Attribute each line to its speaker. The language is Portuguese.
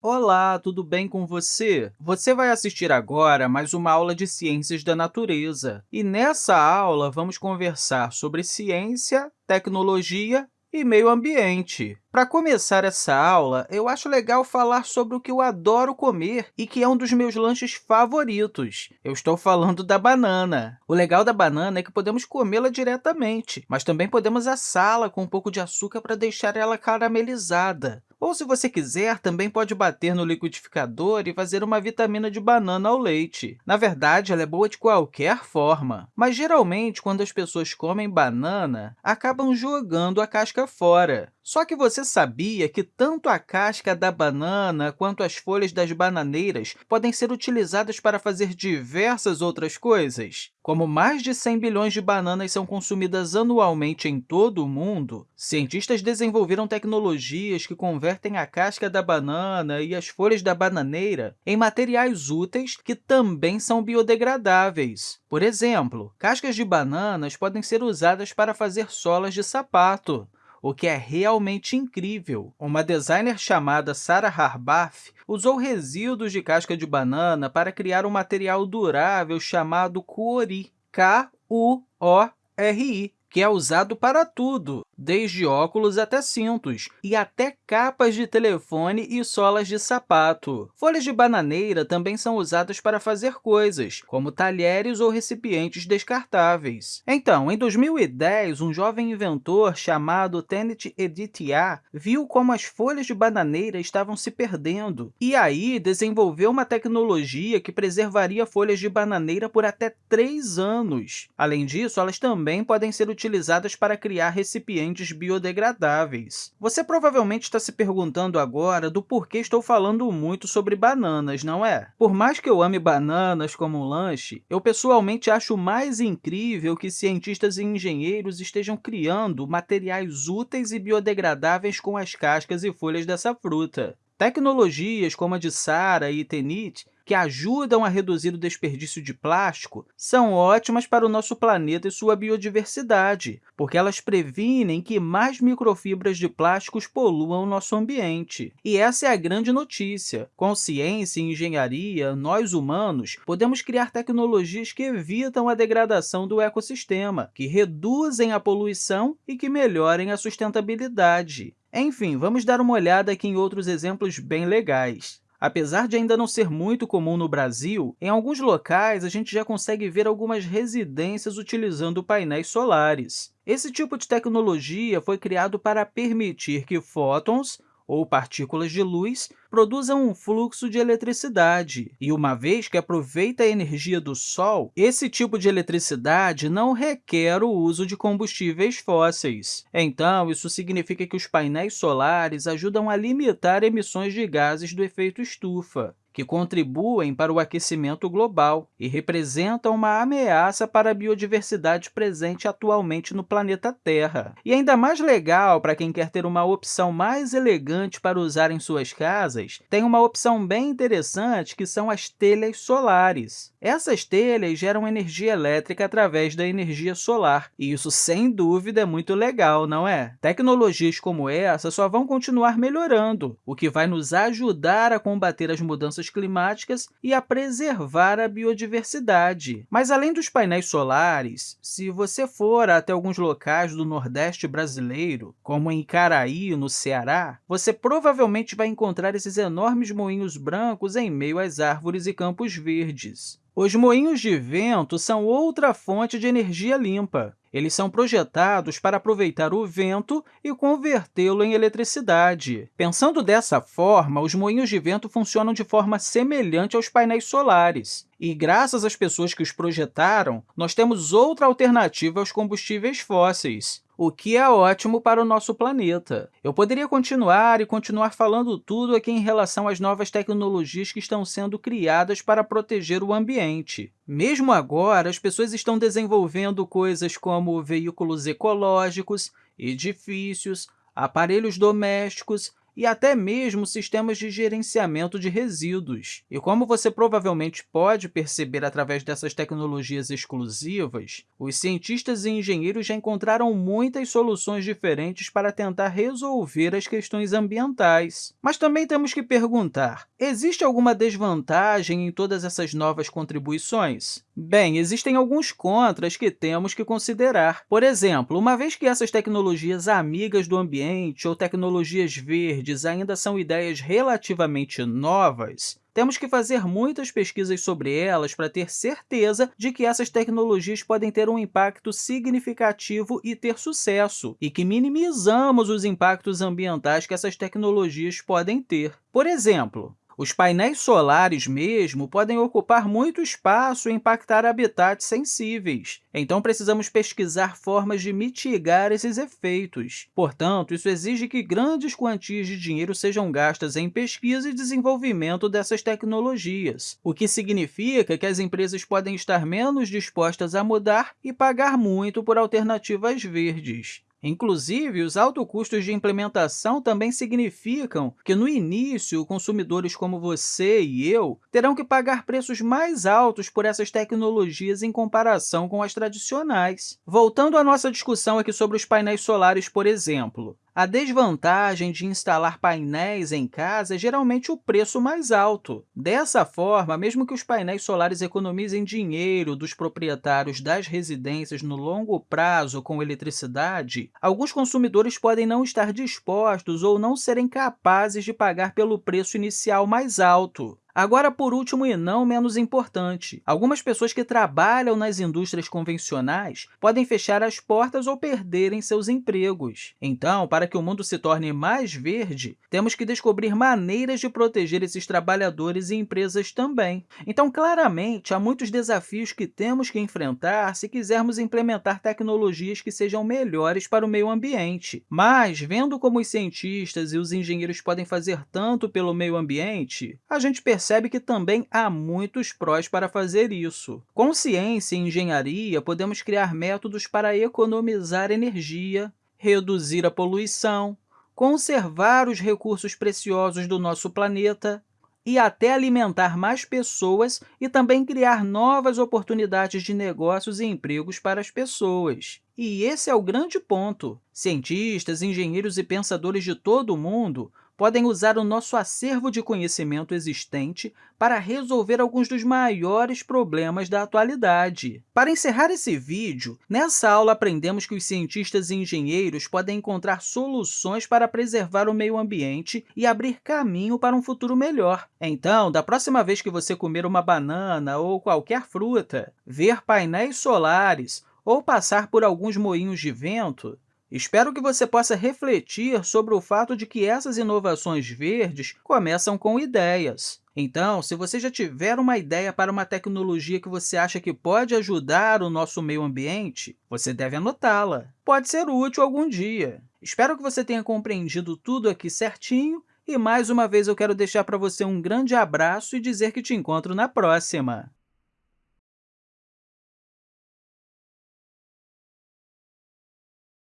Speaker 1: Olá, tudo bem com você? Você vai assistir agora mais uma aula de Ciências da Natureza. E nessa aula, vamos conversar sobre ciência, tecnologia e meio ambiente. Para começar essa aula, eu acho legal falar sobre o que eu adoro comer e que é um dos meus lanches favoritos. Eu estou falando da banana. O legal da banana é que podemos comê-la diretamente, mas também podemos assá-la com um pouco de açúcar para deixar ela caramelizada. Ou, se você quiser, também pode bater no liquidificador e fazer uma vitamina de banana ao leite. Na verdade, ela é boa de qualquer forma, mas geralmente, quando as pessoas comem banana, acabam jogando a casca fora. Só que você sabia que tanto a casca da banana quanto as folhas das bananeiras podem ser utilizadas para fazer diversas outras coisas? Como mais de 100 bilhões de bananas são consumidas anualmente em todo o mundo, cientistas desenvolveram tecnologias que convertem a casca da banana e as folhas da bananeira em materiais úteis que também são biodegradáveis. Por exemplo, cascas de bananas podem ser usadas para fazer solas de sapato, o que é realmente incrível. Uma designer chamada Sarah Harbath usou resíduos de casca de banana para criar um material durável chamado Kuori, K-U-O-R-I, que é usado para tudo, desde óculos até cintos, e até capas de telefone e solas de sapato. Folhas de bananeira também são usadas para fazer coisas, como talheres ou recipientes descartáveis. Então, em 2010, um jovem inventor chamado Tenet Editia viu como as folhas de bananeira estavam se perdendo, e aí desenvolveu uma tecnologia que preservaria folhas de bananeira por até três anos. Além disso, elas também podem ser utilizadas para criar recipientes biodegradáveis. Você provavelmente está se perguntando agora do porquê estou falando muito sobre bananas, não é? Por mais que eu ame bananas como um lanche, eu pessoalmente acho mais incrível que cientistas e engenheiros estejam criando materiais úteis e biodegradáveis com as cascas e folhas dessa fruta. Tecnologias como a de Sara e Tenit que ajudam a reduzir o desperdício de plástico são ótimas para o nosso planeta e sua biodiversidade, porque elas previnem que mais microfibras de plásticos poluam o nosso ambiente. E essa é a grande notícia. Com ciência e engenharia, nós, humanos, podemos criar tecnologias que evitam a degradação do ecossistema, que reduzem a poluição e que melhorem a sustentabilidade. Enfim, vamos dar uma olhada aqui em outros exemplos bem legais. Apesar de ainda não ser muito comum no Brasil, em alguns locais a gente já consegue ver algumas residências utilizando painéis solares. Esse tipo de tecnologia foi criado para permitir que fótons, ou partículas de luz, produzam um fluxo de eletricidade. E uma vez que aproveita a energia do Sol, esse tipo de eletricidade não requer o uso de combustíveis fósseis. Então, isso significa que os painéis solares ajudam a limitar emissões de gases do efeito estufa que contribuem para o aquecimento global e representam uma ameaça para a biodiversidade presente atualmente no planeta Terra. E ainda mais legal para quem quer ter uma opção mais elegante para usar em suas casas, tem uma opção bem interessante que são as telhas solares. Essas telhas geram energia elétrica através da energia solar, e isso, sem dúvida, é muito legal, não é? Tecnologias como essa só vão continuar melhorando, o que vai nos ajudar a combater as mudanças climáticas e a preservar a biodiversidade. Mas, além dos painéis solares, se você for até alguns locais do Nordeste brasileiro, como em Icaraí, no Ceará, você provavelmente vai encontrar esses enormes moinhos brancos em meio às árvores e campos verdes. Os moinhos de vento são outra fonte de energia limpa. Eles são projetados para aproveitar o vento e convertê-lo em eletricidade. Pensando dessa forma, os moinhos de vento funcionam de forma semelhante aos painéis solares. E, graças às pessoas que os projetaram, nós temos outra alternativa aos combustíveis fósseis o que é ótimo para o nosso planeta. Eu poderia continuar e continuar falando tudo aqui em relação às novas tecnologias que estão sendo criadas para proteger o ambiente. Mesmo agora, as pessoas estão desenvolvendo coisas como veículos ecológicos, edifícios, aparelhos domésticos e até mesmo sistemas de gerenciamento de resíduos. E como você provavelmente pode perceber através dessas tecnologias exclusivas, os cientistas e engenheiros já encontraram muitas soluções diferentes para tentar resolver as questões ambientais. Mas também temos que perguntar, existe alguma desvantagem em todas essas novas contribuições? Bem, existem alguns contras que temos que considerar. Por exemplo, uma vez que essas tecnologias amigas do ambiente ou tecnologias verdes ainda são ideias relativamente novas, temos que fazer muitas pesquisas sobre elas para ter certeza de que essas tecnologias podem ter um impacto significativo e ter sucesso, e que minimizamos os impactos ambientais que essas tecnologias podem ter. Por exemplo, os painéis solares mesmo podem ocupar muito espaço e impactar habitats sensíveis, então precisamos pesquisar formas de mitigar esses efeitos. Portanto, isso exige que grandes quantias de dinheiro sejam gastas em pesquisa e desenvolvimento dessas tecnologias, o que significa que as empresas podem estar menos dispostas a mudar e pagar muito por alternativas verdes. Inclusive, os altos custos de implementação também significam que, no início, consumidores como você e eu terão que pagar preços mais altos por essas tecnologias em comparação com as tradicionais. Voltando à nossa discussão aqui sobre os painéis solares, por exemplo, a desvantagem de instalar painéis em casa é geralmente o preço mais alto. Dessa forma, mesmo que os painéis solares economizem dinheiro dos proprietários das residências no longo prazo com eletricidade, alguns consumidores podem não estar dispostos ou não serem capazes de pagar pelo preço inicial mais alto. Agora, por último e não menos importante, algumas pessoas que trabalham nas indústrias convencionais podem fechar as portas ou perderem seus empregos. Então, para que o mundo se torne mais verde, temos que descobrir maneiras de proteger esses trabalhadores e empresas também. Então, claramente, há muitos desafios que temos que enfrentar se quisermos implementar tecnologias que sejam melhores para o meio ambiente. Mas, vendo como os cientistas e os engenheiros podem fazer tanto pelo meio ambiente, a gente percebe percebe que também há muitos prós para fazer isso. Com ciência e engenharia, podemos criar métodos para economizar energia, reduzir a poluição, conservar os recursos preciosos do nosso planeta e até alimentar mais pessoas e também criar novas oportunidades de negócios e empregos para as pessoas. E esse é o grande ponto. Cientistas, engenheiros e pensadores de todo o mundo podem usar o nosso acervo de conhecimento existente para resolver alguns dos maiores problemas da atualidade. Para encerrar esse vídeo, nessa aula aprendemos que os cientistas e engenheiros podem encontrar soluções para preservar o meio ambiente e abrir caminho para um futuro melhor. Então, da próxima vez que você comer uma banana ou qualquer fruta, ver painéis solares ou passar por alguns moinhos de vento, Espero que você possa refletir sobre o fato de que essas inovações verdes começam com ideias. Então, se você já tiver uma ideia para uma tecnologia que você acha que pode ajudar o nosso meio ambiente, você deve anotá-la. Pode ser útil algum dia. Espero que você tenha compreendido tudo aqui certinho e, mais uma vez, eu quero deixar para você um grande abraço e dizer que te encontro na próxima!